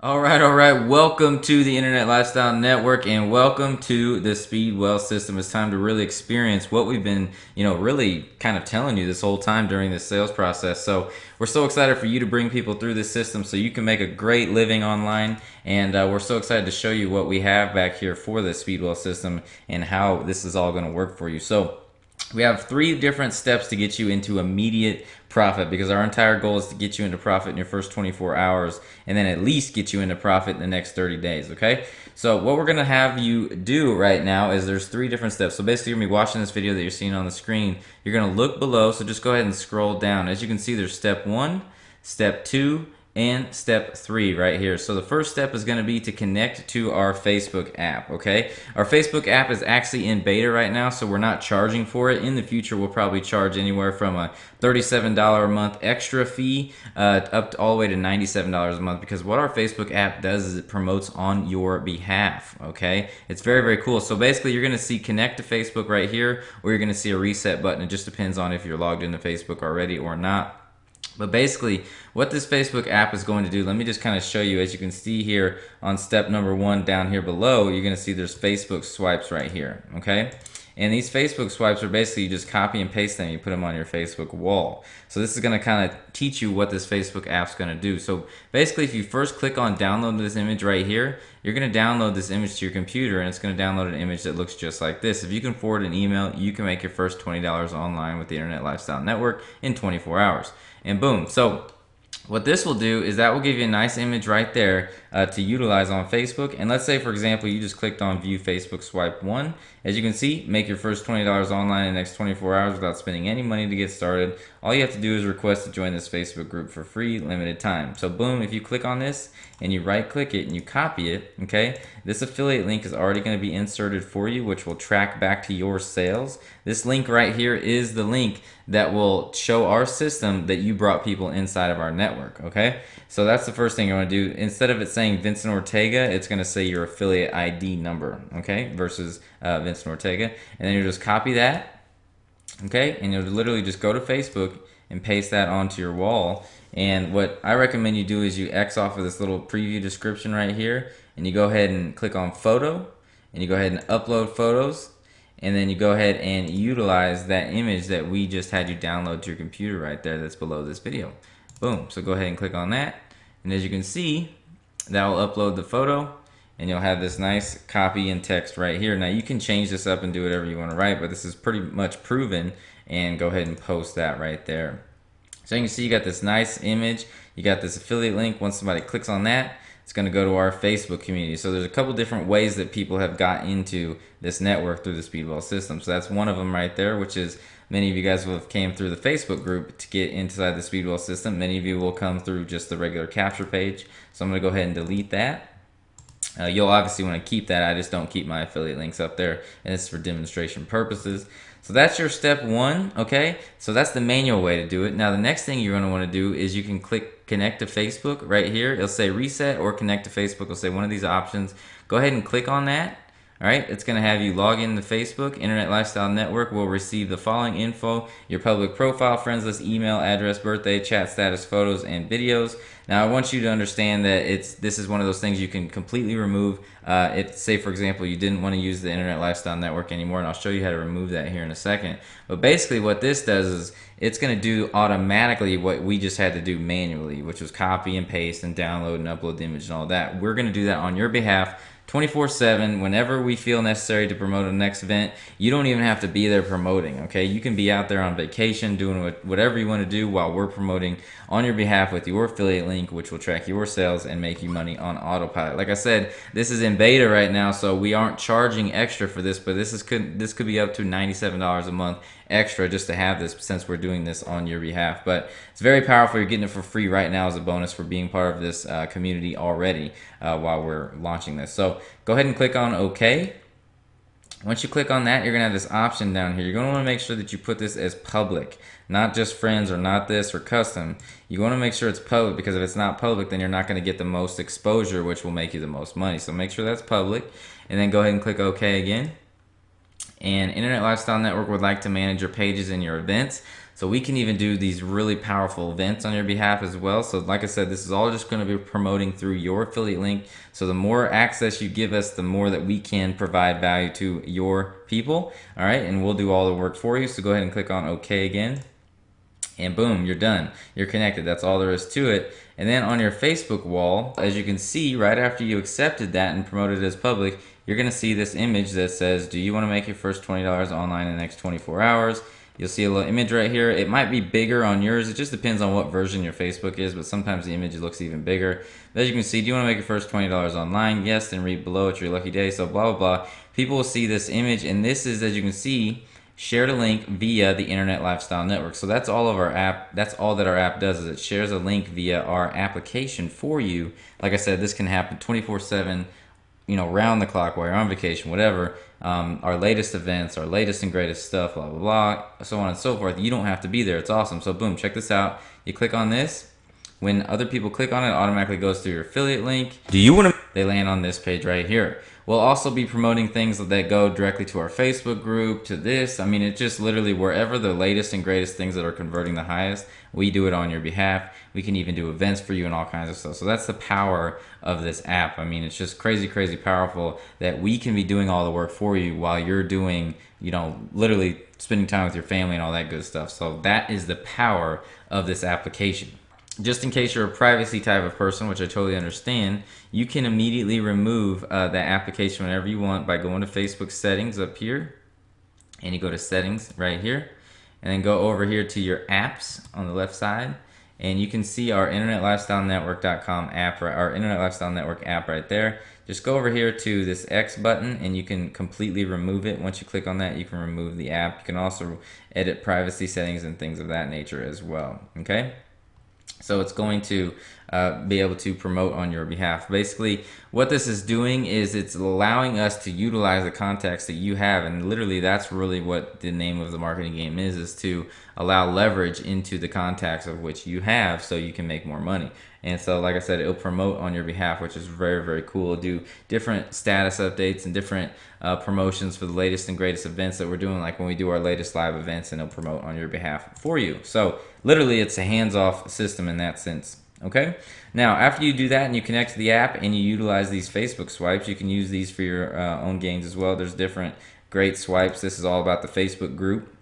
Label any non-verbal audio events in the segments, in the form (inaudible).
All right, all right. Welcome to the Internet Lifestyle Network and welcome to the Speedwell system. It's time to really experience what we've been, you know, really kind of telling you this whole time during this sales process. So, we're so excited for you to bring people through this system so you can make a great living online. And uh, we're so excited to show you what we have back here for the Speedwell system and how this is all going to work for you. So, we have three different steps to get you into immediate profit because our entire goal is to get you into profit in your first 24 hours and then at least get you into profit in the next 30 days okay? So what we're gonna have you do right now is there's three different steps. So basically you're gonna be watching this video that you're seeing on the screen. You're gonna look below so just go ahead and scroll down. As you can see there's step one step two and step three right here. So the first step is going to be to connect to our Facebook app, okay? Our Facebook app is actually in beta right now, so we're not charging for it. In the future, we'll probably charge anywhere from a $37 a month extra fee uh, up to all the way to $97 a month because what our Facebook app does is it promotes on your behalf, okay? It's very, very cool. So basically, you're going to see connect to Facebook right here, or you're going to see a reset button. It just depends on if you're logged into Facebook already or not. But basically, what this Facebook app is going to do, let me just kind of show you. As you can see here on step number one down here below, you're going to see there's Facebook swipes right here, okay? And these Facebook swipes are basically you just copy and paste them, you put them on your Facebook wall. So this is going to kind of teach you what this Facebook app's going to do. So basically, if you first click on download this image right here, you're going to download this image to your computer and it's going to download an image that looks just like this. If you can forward an email, you can make your first $20 online with the Internet Lifestyle Network in 24 hours and boom. So what this will do is that will give you a nice image right there uh, to utilize on Facebook. And let's say, for example, you just clicked on view Facebook swipe one. As you can see, make your first $20 online in the next 24 hours without spending any money to get started. All you have to do is request to join this Facebook group for free, limited time. So boom, if you click on this and you right click it and you copy it, okay, this affiliate link is already going to be inserted for you, which will track back to your sales. This link right here is the link that will show our system that you brought people inside of our network, okay? So that's the first thing you want to do. Instead of it saying Vincent Ortega, it's going to say your affiliate ID number, okay, versus uh, Vincent Ortega. And then you just copy that, okay, and you'll literally just go to Facebook and paste that onto your wall. And what I recommend you do is you X off of this little preview description right here, and you go ahead and click on photo, and you go ahead and upload photos, and then you go ahead and utilize that image that we just had you download to your computer right there that's below this video. Boom. So go ahead and click on that. And as you can see, that will upload the photo and you'll have this nice copy and text right here. Now you can change this up and do whatever you want to write, but this is pretty much proven and go ahead and post that right there. So you can see you got this nice image, you got this affiliate link. Once somebody clicks on that, it's going to go to our Facebook community. So there's a couple different ways that people have got into this network through the Speedwell system. So that's one of them right there, which is many of you guys will have came through the Facebook group to get inside the Speedwell system. Many of you will come through just the regular capture page. So I'm going to go ahead and delete that. Uh, you'll obviously want to keep that. I just don't keep my affiliate links up there, and it's for demonstration purposes. So that's your step one, okay? So that's the manual way to do it. Now the next thing you're gonna wanna do is you can click connect to Facebook right here. It'll say reset or connect to Facebook. It'll say one of these options. Go ahead and click on that. All right, it's going to have you log in to Facebook. Internet Lifestyle Network will receive the following info your public profile, friends list, email, address, birthday, chat status, photos, and videos. Now, I want you to understand that it's this is one of those things you can completely remove. Uh, it, say, for example, you didn't want to use the Internet Lifestyle Network anymore, and I'll show you how to remove that here in a second. But basically, what this does is it's going to do automatically what we just had to do manually, which was copy and paste and download and upload the image and all that. We're going to do that on your behalf 24 7 whenever we feel necessary to promote a next event you don't even have to be there promoting okay? You can be out there on vacation doing whatever you want to do while we're promoting on your behalf with your affiliate link which will track your sales and make you money on autopilot. Like i said this is in beta right now so we aren't charging extra for this but this is could this could be up to $97 a month extra just to have this since we're doing this on your behalf but it's very powerful you're getting it for free right now as a bonus for being part of this uh, community already uh, while we're launching this so go ahead and click on OK. Once you click on that, you're going to have this option down here. You're going to want to make sure that you put this as public, not just friends or not this or custom. You want to make sure it's public because if it's not public, then you're not going to get the most exposure, which will make you the most money. So make sure that's public and then go ahead and click OK again. And Internet Lifestyle Network would like to manage your pages and your events. So we can even do these really powerful events on your behalf as well. So like I said, this is all just going to be promoting through your affiliate link. So the more access you give us, the more that we can provide value to your people. All right. And we'll do all the work for you. So go ahead and click on OK again and boom, you're done. You're connected. That's all there is to it. And then on your Facebook wall, as you can see, right after you accepted that and promoted it as public, you're to see this image that says, do you want to make your first $20 online in the next 24 hours? You'll see a little image right here. It might be bigger on yours. It just depends on what version your Facebook is, but sometimes the image looks even bigger. But as you can see, do you want to make your first $20 online? Yes, then read below. It's your lucky day. So blah, blah, blah. People will see this image, and this is, as you can see, shared a link via the Internet Lifestyle Network. So that's all of our app. That's all that our app does is it shares a link via our application for you. Like I said, this can happen 24/7, you know, round the clock while you're on vacation, whatever. Um, our latest events, our latest and greatest stuff, blah blah blah, so on and so forth. You don't have to be there. It's awesome. So boom, check this out. You click on this. When other people click on it, it automatically goes to your affiliate link. Do you want to? They land on this page right here. We'll also be promoting things that go directly to our Facebook group, to this. I mean, it's just literally wherever the latest and greatest things that are converting the highest, we do it on your behalf. We can even do events for you and all kinds of stuff. So that's the power of this app. I mean, it's just crazy, crazy powerful that we can be doing all the work for you while you're doing, you know, literally spending time with your family and all that good stuff. So that is the power of this application just in case you're a privacy type of person, which I totally understand, you can immediately remove uh, that application whenever you want by going to Facebook settings up here. And you go to settings right here. And then go over here to your apps on the left side. And you can see our internetlifestylenetwork.com app, our Internet Lifestyle Network app right there. Just go over here to this X button and you can completely remove it. Once you click on that, you can remove the app. You can also edit privacy settings and things of that nature as well. Okay. So it's going to uh, be able to promote on your behalf. Basically, what this is doing is it's allowing us to utilize the contacts that you have, and literally that's really what the name of the marketing game is: is to allow leverage into the contacts of which you have, so you can make more money. And so, like I said, it'll promote on your behalf, which is very, very cool. Do different status updates and different uh, promotions for the latest and greatest events that we're doing, like when we do our latest live events, and it'll promote on your behalf for you. So, literally, it's a hands off system in that sense. Okay. Now, after you do that and you connect to the app and you utilize these Facebook swipes, you can use these for your uh, own gains as well. There's different great swipes. This is all about the Facebook group.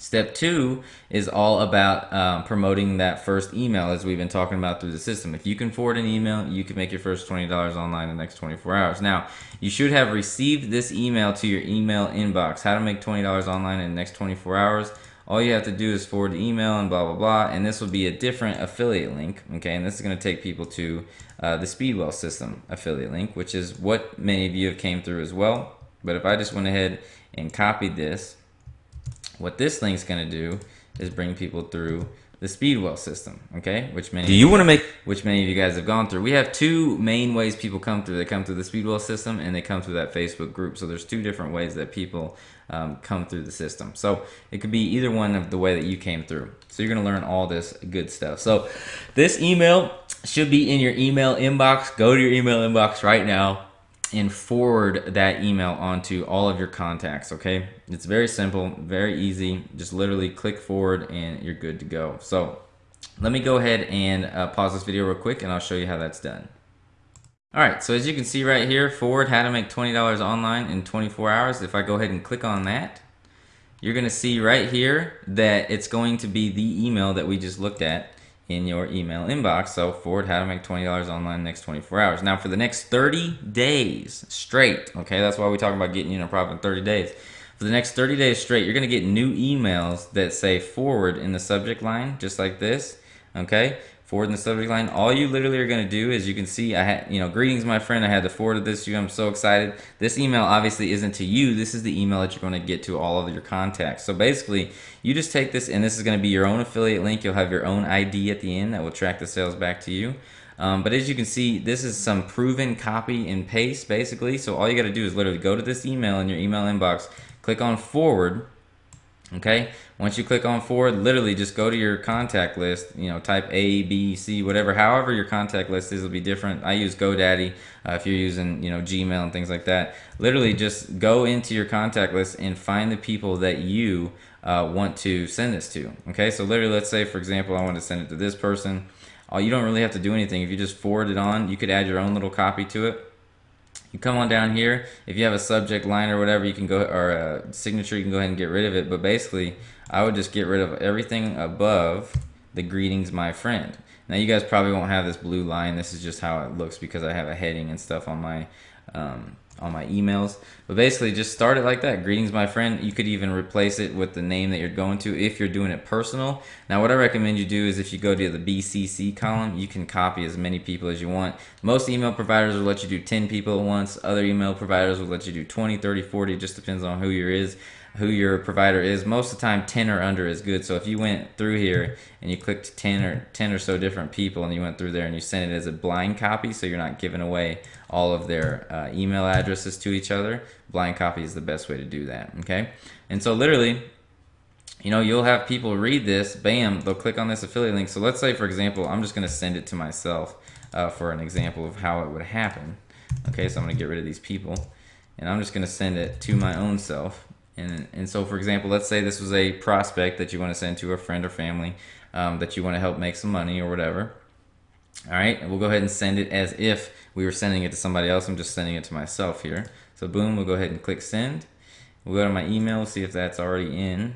Step two is all about um, promoting that first email as we've been talking about through the system. If you can forward an email, you can make your first $20 online in the next 24 hours. Now, you should have received this email to your email inbox. How to make $20 online in the next 24 hours. All you have to do is forward the email and blah, blah, blah. And this will be a different affiliate link. Okay. And this is going to take people to uh, the Speedwell system affiliate link, which is what many of you have came through as well. But if I just went ahead and copied this, what this link's going to do is bring people through the Speedwell system, okay? Which many do you want to make which many of you guys have gone through. We have two main ways people come through. They come through the Speedwell system and they come through that Facebook group. So there's two different ways that people um, come through the system. So it could be either one of the way that you came through. So you're gonna learn all this good stuff. So this email should be in your email inbox. Go to your email inbox right now and forward that email onto all of your contacts okay? It's very simple very easy. Just literally click forward and you're good to go. So let me go ahead and uh, pause this video real quick and I'll show you how that's done. Alright so as you can see right here forward how to make $20 online in 24 hours. If I go ahead and click on that you're gonna see right here that it's going to be the email that we just looked at in your email inbox. So forward how to make $20 online next 24 hours. Now for the next 30 days straight, okay, that's why we talk about getting you a profit in 30 days. For the next 30 days straight, you're gonna get new emails that say forward in the subject line, just like this, okay? Forward in the subject line. All you literally are going to do is you can see I had, you know, greetings, my friend. I had to forward this to you. I'm so excited. This email obviously isn't to you. This is the email that you're going to get to all of your contacts. So basically, you just take this, and this is going to be your own affiliate link. You'll have your own ID at the end that will track the sales back to you. Um, but as you can see, this is some proven copy and paste basically. So all you got to do is literally go to this email in your email inbox, click on forward, okay once you click on forward literally just go to your contact list you know type a b c whatever however your contact list is will be different i use godaddy uh, if you're using you know gmail and things like that literally just go into your contact list and find the people that you uh, want to send this to. Okay, so literally, let's say for example, I want to send it to this person. Uh, you don't really have to do anything. If you just forward it on, you could add your own little copy to it. You come on down here. If you have a subject line or whatever, you can go or a signature, you can go ahead and get rid of it. But basically, I would just get rid of everything above the greetings, my friend. Now you guys probably won't have this blue line. This is just how it looks because I have a heading and stuff on my um, on my emails. But basically, just start it like that. Greetings, my friend. You could even replace it with the name that you're going to if you're doing it personal. Now, what I recommend you do is if you go to the BCC column, you can copy as many people as you want. Most email providers will let you do 10 people at once. Other email providers will let you do 20, 30, 40. It just depends on who your is who your provider is. Most of the time, 10 or under is good. So if you went through here and you clicked 10 or 10 or so different people and you went through there and you sent it as a blind copy, so you're not giving away all of their uh, email addresses to each other, blind copy is the best way to do that. Okay. And so literally, you know, you'll have people read this, bam, they'll click on this affiliate link. So let's say, for example, I'm just going to send it to myself uh, for an example of how it would happen. Okay, so I'm to get rid of these people and I'm just going to send it to my own self. And, and so, for example, let's say this was a prospect that you want to send to a friend or family um, that you want to help make some money or whatever. All right, and we'll go ahead and send it as if we were sending it to somebody else. I'm just sending it to myself here. So boom, we'll go ahead and click send. We'll go to my email, see if that's already in.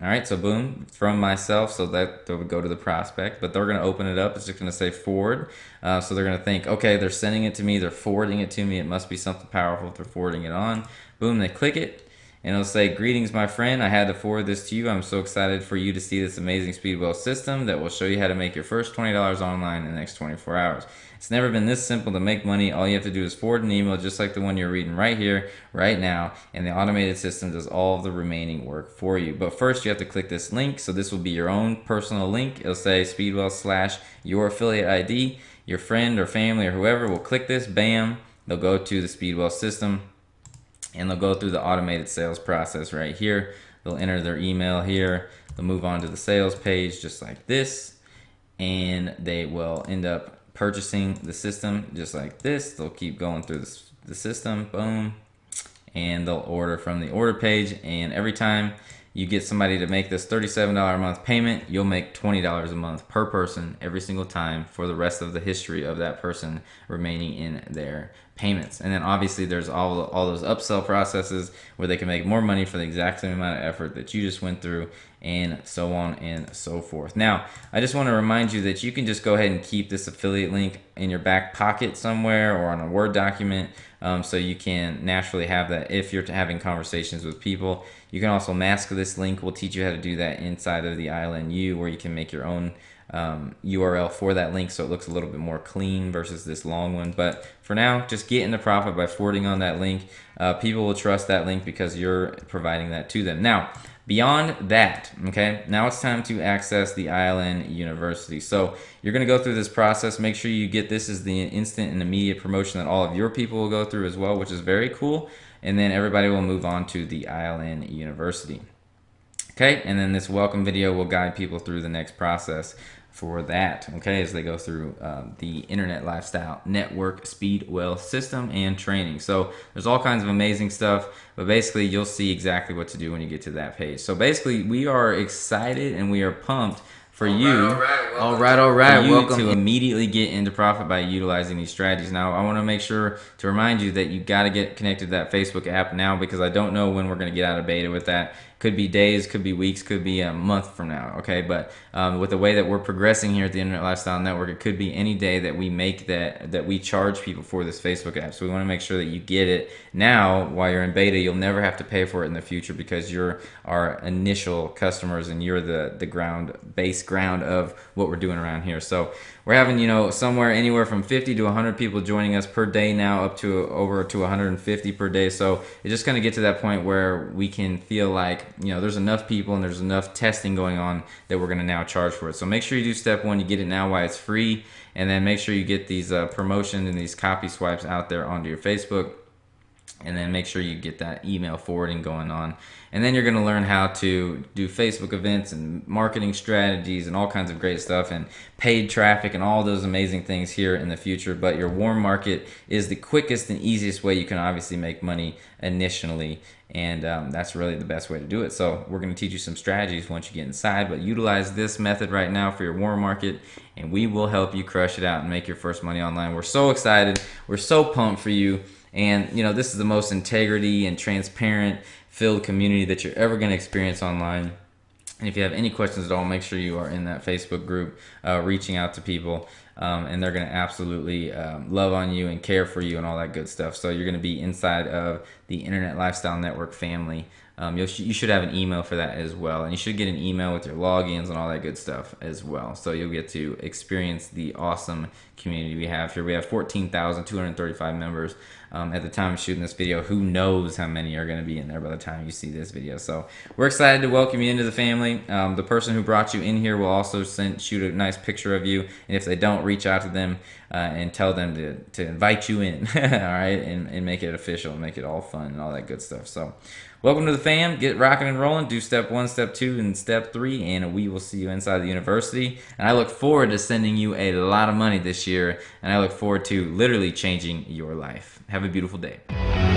All right, so boom, from myself, so that, would go to the prospect, but they're gonna open it up, it's just gonna say forward. Uh, so they're gonna think, okay, they're sending it to me, they're forwarding it to me, it must be something powerful if they're forwarding it on. Boom, they click it, and it'll say, Greetings, my friend. I had to forward this to you. I'm so excited for you to see this amazing Speedwell system that will show you how to make your first $20 online in the next 24 hours. It's never been this simple to make money. All you have to do is forward an email just like the one you're reading right here, right now, and the automated system does all of the remaining work for you. But first, you have to click this link. So this will be your own personal link. It'll say Speedwell slash your affiliate ID. Your friend or family or whoever will click this, bam, they'll go to the Speedwell system and they'll go through the automated sales process right here. They'll enter their email here. They'll move on to the sales page just like this. And they will end up purchasing the system just like this. They'll keep going through the system, boom. And they'll order from the order page. And every time you get somebody to make this $37 a month payment, you'll make $20 a month per person every single time for the rest of the history of that person remaining in their payments. And then obviously there's all all those upsell processes where they can make more money for the exact same amount of effort that you just went through and so on and so forth. Now, I just want to remind you that you can just go ahead and keep this affiliate link in your back pocket somewhere or on a Word document um, so you can naturally have that if you're having conversations with people. You can also mask this link. We'll teach you how to do that inside of the ILNU where you can make your own um, URL for that link so it looks a little bit more clean versus this long one. But for now, just get into profit by forwarding on that link. Uh, people will trust that link because you're providing that to them. Now, beyond that, okay, now it's time to access the ILN University. So you're going to go through this process. Make sure you get this as the instant and immediate promotion that all of your people will go through as well, which is very cool. And then everybody will move on to the ILN University. Okay, and then this welcome video will guide people through the next process for that, okay, as they go through uh, the Internet Lifestyle Network speed Speedwell system and training. So there's all kinds of amazing stuff, but basically you'll see exactly what to do when you get to that page. So basically we are excited and we are pumped for all you. Right, all right, all right. you welcome to immediately get into profit by utilizing these strategies. Now, I want to make sure to remind you that you got to get connected to that Facebook app now because I don't know when we're going to get out of beta with that could be days, could be weeks, could be a month from now. Okay, but um, with the way that we're progressing here at the Internet Lifestyle Network, it could be any day that we make that that we charge people for this Facebook app. So we want to make sure that you get it now while you're in beta. You'll never have to pay for it in the future because you're our initial customers and you're the the ground base ground of what we're doing around here. So we're having you know somewhere anywhere from 50 to 100 people joining us per day now up to over to 150 per day so it's just going to get to that point where we can feel like you know there's enough people and there's enough testing going on that we're going to now charge for it so make sure you do step one you get it now while it's free and then make sure you get these uh, promotions and these copy swipes out there onto your facebook and then make sure you get that email forwarding going on. And then you're going to learn how to do Facebook events and marketing strategies and all kinds of great stuff and paid traffic and all those amazing things here in the future. But your warm market is the quickest and easiest way you can obviously make money initially. And um, that's really the best way to do it. So, we're going to teach you some strategies once you get inside, but utilize this method right now for your warm market, and we will help you crush it out and make your first money online. We're so excited. We're so pumped for you. And you know, this is the most integrity and transparent filled community that you're ever going to experience online. And if you have any questions at all, make sure you are in that Facebook group, uh, reaching out to people, um, and they're going to absolutely um, love on you and care for you and all that good stuff. So you're going to be inside of the Internet Lifestyle Network family. Um, you should have an email for that as well, and you should get an email with your logins and all that good stuff as well. So you'll get to experience the awesome community we have here. We have 14,235 members um, at the time of shooting this video. Who knows how many are going to be in there by the time you see this video? So we're excited to welcome you into the family. Um, the person who brought you in here will also send shoot a nice picture of you, and if they don't, reach out to them uh, and tell them to, to invite you in. (laughs) all right, and, and make it official, make it all fun and all that good stuff. So. Welcome to the fam. Get rocking and rolling. Do step one, step two, and step three, and we will see you inside the university. And I look forward to sending you a lot of money this year, and I look forward to literally changing your life. Have a beautiful day.